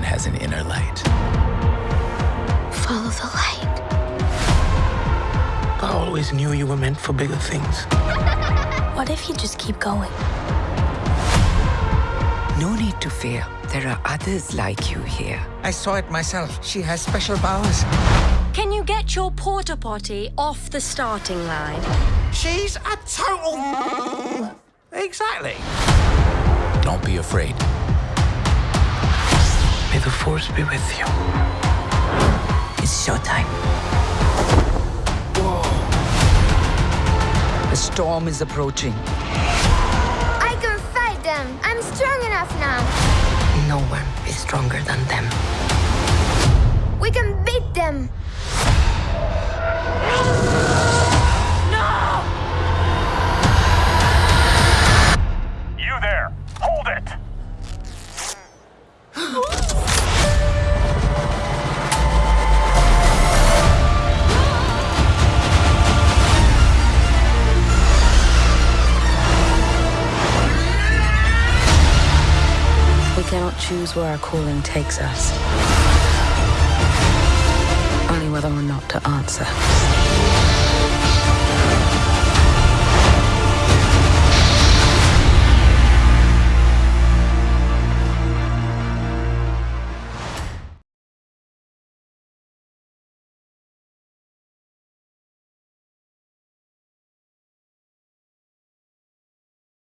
everyone has an inner light. Follow the light. I always knew you were meant for bigger things. what if you just keep going? No need to fear. There are others like you here. I saw it myself. She has special powers. Can you get your porta potty off the starting line? She's a total. exactly. Don't be afraid. May the force be with you. It's showtime. The storm is approaching. I can fight them. I'm strong enough now. No one is stronger than them. We cannot choose where our calling takes us. Only whether or not to answer.